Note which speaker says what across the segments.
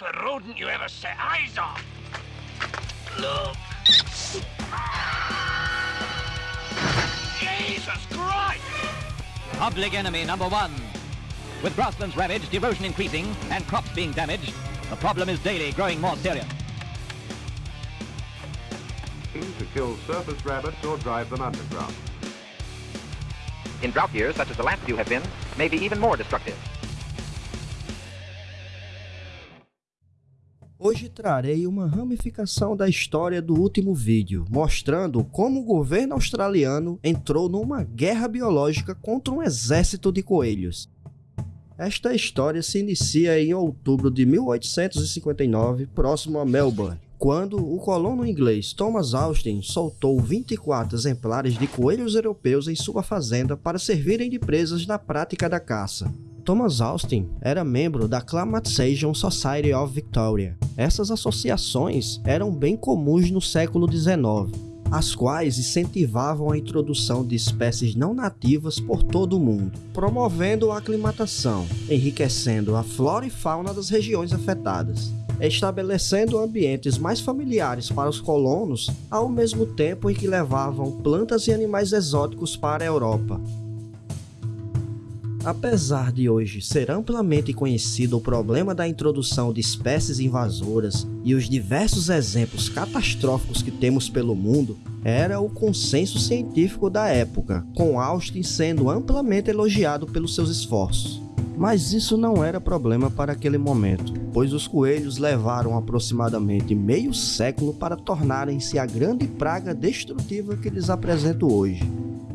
Speaker 1: tempered rodent you ever set eyes on. Look. Jesus Christ!
Speaker 2: Public enemy number one. With grasslands ravaged, erosion increasing, and crops being damaged, the problem is daily growing more serious.
Speaker 3: To kill surface rabbits or drive them underground.
Speaker 4: In drought years, such as the last few have been, may be even more destructive.
Speaker 5: Hoje trarei uma ramificação da história do último vídeo, mostrando como o governo australiano entrou numa guerra biológica contra um exército de coelhos. Esta história se inicia em outubro de 1859, próximo a Melbourne, quando o colono inglês Thomas Austin soltou 24 exemplares de coelhos europeus em sua fazenda para servirem de presas na prática da caça. Thomas Austin era membro da Climatization Society of Victoria. Essas associações eram bem comuns no século XIX, as quais incentivavam a introdução de espécies não nativas por todo o mundo, promovendo a aclimatação, enriquecendo a flora e fauna das regiões afetadas, estabelecendo ambientes mais familiares para os colonos, ao mesmo tempo em que levavam plantas e animais exóticos para a Europa, Apesar de hoje ser amplamente conhecido o problema da introdução de espécies invasoras e os diversos exemplos catastróficos que temos pelo mundo, era o consenso científico da época, com Austin sendo amplamente elogiado pelos seus esforços. Mas isso não era problema para aquele momento, pois os coelhos levaram aproximadamente meio século para tornarem-se a grande praga destrutiva que lhes apresento hoje.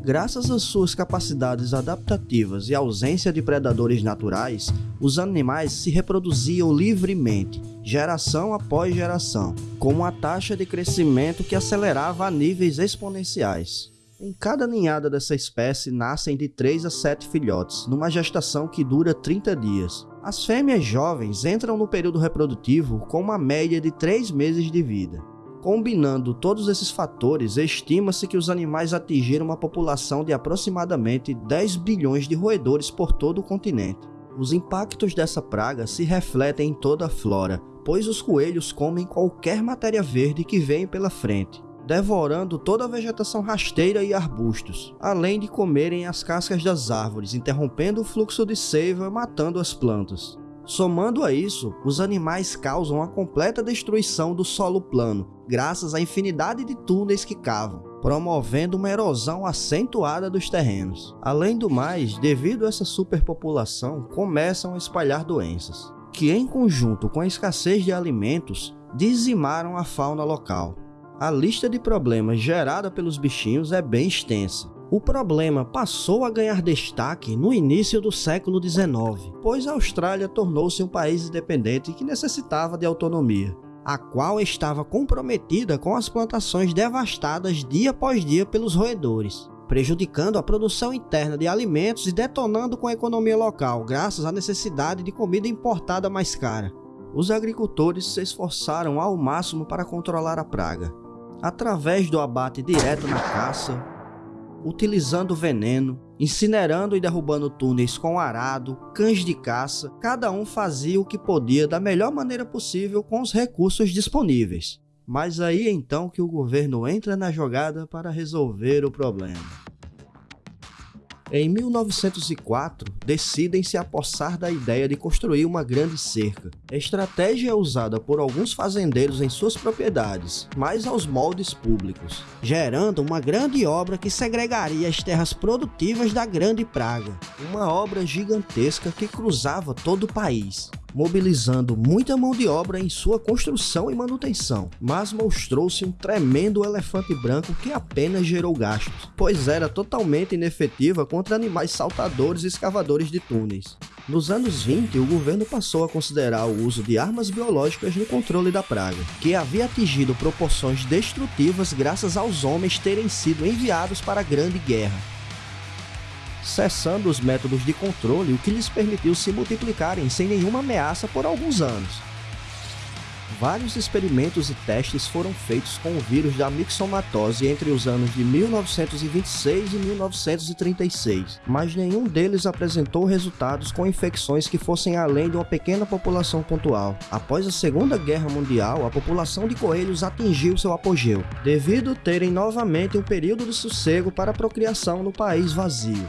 Speaker 5: Graças às suas capacidades adaptativas e ausência de predadores naturais, os animais se reproduziam livremente, geração após geração, com uma taxa de crescimento que acelerava a níveis exponenciais. Em cada ninhada dessa espécie nascem de 3 a 7 filhotes, numa gestação que dura 30 dias. As fêmeas jovens entram no período reprodutivo com uma média de 3 meses de vida. Combinando todos esses fatores, estima-se que os animais atingiram uma população de aproximadamente 10 bilhões de roedores por todo o continente. Os impactos dessa praga se refletem em toda a flora, pois os coelhos comem qualquer matéria verde que vem pela frente, devorando toda a vegetação rasteira e arbustos, além de comerem as cascas das árvores, interrompendo o fluxo de seiva, matando as plantas. Somando a isso, os animais causam a completa destruição do solo plano, graças à infinidade de túneis que cavam, promovendo uma erosão acentuada dos terrenos. Além do mais, devido a essa superpopulação, começam a espalhar doenças, que em conjunto com a escassez de alimentos, dizimaram a fauna local. A lista de problemas gerada pelos bichinhos é bem extensa, o problema passou a ganhar destaque no início do século XIX, pois a Austrália tornou-se um país independente que necessitava de autonomia, a qual estava comprometida com as plantações devastadas dia após dia pelos roedores, prejudicando a produção interna de alimentos e detonando com a economia local, graças à necessidade de comida importada mais cara. Os agricultores se esforçaram ao máximo para controlar a praga, através do abate direto na caça, utilizando veneno, incinerando e derrubando túneis com arado, cães de caça, cada um fazia o que podia da melhor maneira possível com os recursos disponíveis. Mas aí então que o governo entra na jogada para resolver o problema. Em 1904, decidem se apossar da ideia de construir uma grande cerca. A estratégia é usada por alguns fazendeiros em suas propriedades, mas aos moldes públicos, gerando uma grande obra que segregaria as terras produtivas da Grande Praga. Uma obra gigantesca que cruzava todo o país mobilizando muita mão de obra em sua construção e manutenção, mas mostrou-se um tremendo elefante branco que apenas gerou gastos, pois era totalmente inefetiva contra animais saltadores e escavadores de túneis. Nos anos 20, o governo passou a considerar o uso de armas biológicas no controle da praga, que havia atingido proporções destrutivas graças aos homens terem sido enviados para a Grande Guerra cessando os métodos de controle, o que lhes permitiu se multiplicarem sem nenhuma ameaça por alguns anos. Vários experimentos e testes foram feitos com o vírus da mixomatose entre os anos de 1926 e 1936, mas nenhum deles apresentou resultados com infecções que fossem além de uma pequena população pontual. Após a Segunda Guerra Mundial, a população de coelhos atingiu seu apogeu, devido terem novamente um período de sossego para a procriação no país vazio.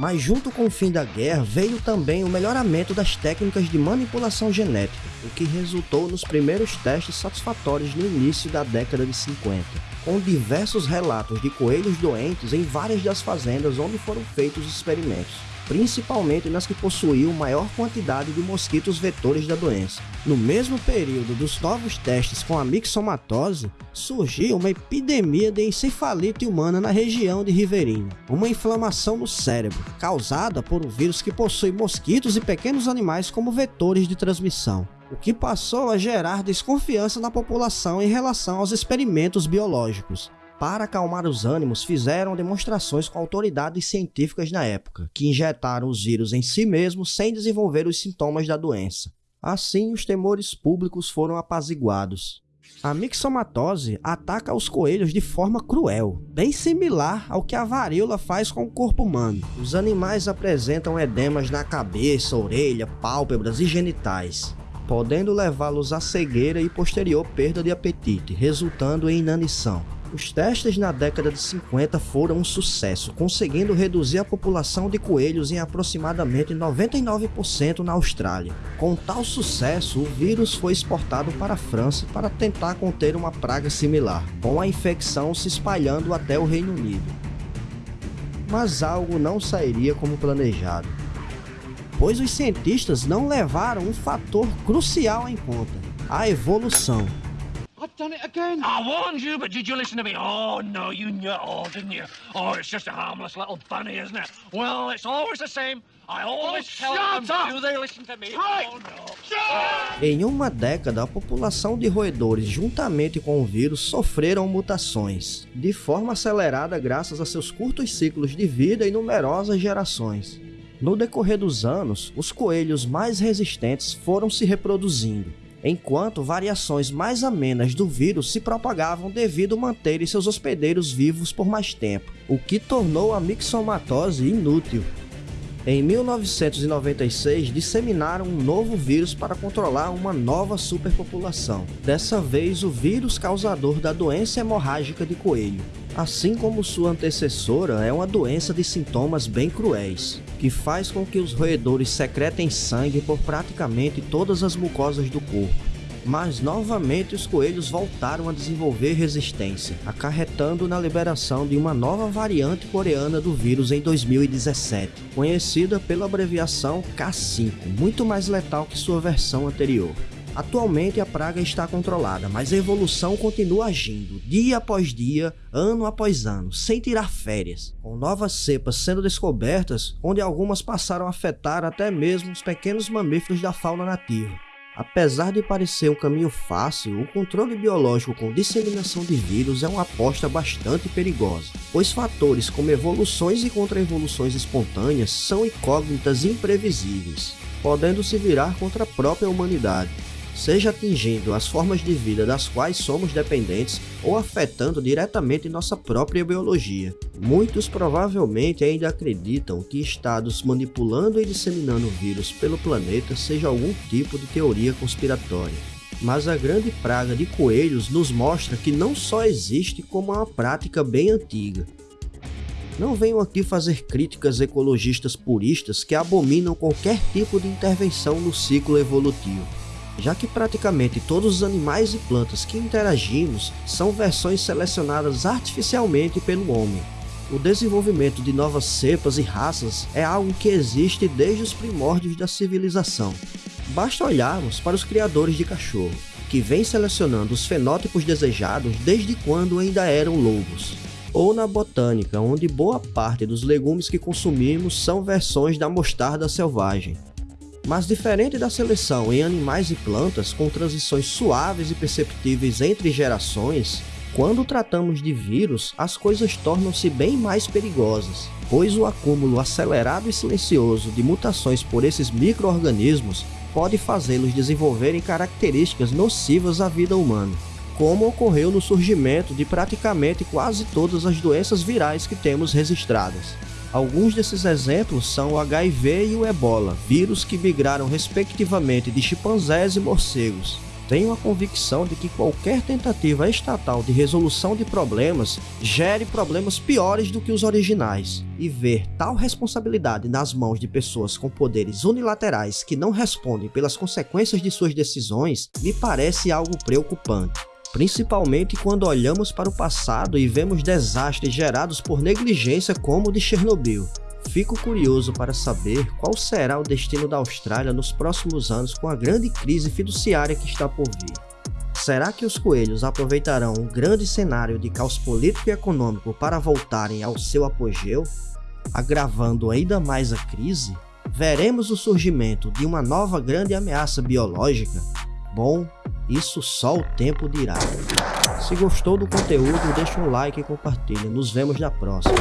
Speaker 5: Mas junto com o fim da guerra veio também o melhoramento das técnicas de manipulação genética, o que resultou nos primeiros testes satisfatórios no início da década de 50, com diversos relatos de coelhos doentes em várias das fazendas onde foram feitos os experimentos principalmente nas que possuíam maior quantidade de mosquitos vetores da doença. No mesmo período dos novos testes com a mixomatose, surgiu uma epidemia de encefalite humana na região de Riverinho, uma inflamação no cérebro, causada por um vírus que possui mosquitos e pequenos animais como vetores de transmissão o que passou a gerar desconfiança na população em relação aos experimentos biológicos para acalmar os ânimos, fizeram demonstrações com autoridades científicas na época, que injetaram os vírus em si mesmos sem desenvolver os sintomas da doença. Assim, os temores públicos foram apaziguados. A mixomatose ataca os coelhos de forma cruel, bem similar ao que a varíola faz com o corpo humano. Os animais apresentam edemas na cabeça, orelha, pálpebras e genitais, podendo levá-los à cegueira e posterior perda de apetite, resultando em inanição. Os testes na década de 50 foram um sucesso, conseguindo reduzir a população de coelhos em aproximadamente 99% na Austrália. Com tal sucesso, o vírus foi exportado para a França para tentar conter uma praga similar, com a infecção se espalhando até o Reino Unido. Mas algo não sairia como planejado, pois os cientistas não levaram um fator crucial em conta: a evolução.
Speaker 1: I've done it again. I warned you, but did you listen to me? Oh, no, you knew it all, didn't you? Oh, it's just a harmless little bunny, isn't it? Well, it's always the same. I always oh, tell them, up. do they listen to me? Right. Oh, no.
Speaker 5: Em uma década, a população de roedores, juntamente com o vírus, sofreram mutações, de forma acelerada graças a seus curtos ciclos de vida e numerosas gerações. No decorrer dos anos, os coelhos mais resistentes foram se reproduzindo, enquanto variações mais amenas do vírus se propagavam devido manterem seus hospedeiros vivos por mais tempo, o que tornou a mixomatose inútil. Em 1996, disseminaram um novo vírus para controlar uma nova superpopulação. Dessa vez, o vírus causador da doença hemorrágica de coelho. Assim como sua antecessora, é uma doença de sintomas bem cruéis que faz com que os roedores secretem sangue por praticamente todas as mucosas do corpo. Mas novamente os coelhos voltaram a desenvolver resistência, acarretando na liberação de uma nova variante coreana do vírus em 2017, conhecida pela abreviação K5, muito mais letal que sua versão anterior. Atualmente a praga está controlada, mas a evolução continua agindo, dia após dia, ano após ano, sem tirar férias, com novas cepas sendo descobertas, onde algumas passaram a afetar até mesmo os pequenos mamíferos da fauna nativa. Apesar de parecer um caminho fácil, o controle biológico com disseminação de vírus é uma aposta bastante perigosa, pois fatores como evoluções e contra-evoluções espontâneas são incógnitas imprevisíveis, podendo se virar contra a própria humanidade seja atingindo as formas de vida das quais somos dependentes ou afetando diretamente nossa própria biologia. Muitos provavelmente ainda acreditam que estados manipulando e disseminando vírus pelo planeta seja algum tipo de teoria conspiratória. Mas a grande praga de coelhos nos mostra que não só existe como uma prática bem antiga, não venho aqui fazer críticas ecologistas puristas que abominam qualquer tipo de intervenção no ciclo evolutivo já que praticamente todos os animais e plantas que interagimos são versões selecionadas artificialmente pelo homem. O desenvolvimento de novas cepas e raças é algo que existe desde os primórdios da civilização. Basta olharmos para os criadores de cachorro, que vêm selecionando os fenótipos desejados desde quando ainda eram lobos. Ou na botânica, onde boa parte dos legumes que consumimos são versões da mostarda selvagem, mas diferente da seleção em animais e plantas com transições suaves e perceptíveis entre gerações, quando tratamos de vírus, as coisas tornam-se bem mais perigosas, pois o acúmulo acelerado e silencioso de mutações por esses micro-organismos pode fazê-los desenvolverem características nocivas à vida humana, como ocorreu no surgimento de praticamente quase todas as doenças virais que temos registradas. Alguns desses exemplos são o HIV e o ebola, vírus que migraram respectivamente de chimpanzés e morcegos. Tenho a convicção de que qualquer tentativa estatal de resolução de problemas gere problemas piores do que os originais, e ver tal responsabilidade nas mãos de pessoas com poderes unilaterais que não respondem pelas consequências de suas decisões me parece algo preocupante principalmente quando olhamos para o passado e vemos desastres gerados por negligência como o de Chernobyl. Fico curioso para saber qual será o destino da Austrália nos próximos anos com a grande crise fiduciária que está por vir. Será que os coelhos aproveitarão um grande cenário de caos político e econômico para voltarem ao seu apogeu, agravando ainda mais a crise? Veremos o surgimento de uma nova grande ameaça biológica? Bom, isso só o tempo dirá. Se gostou do conteúdo, deixa um like e compartilha. Nos vemos na próxima.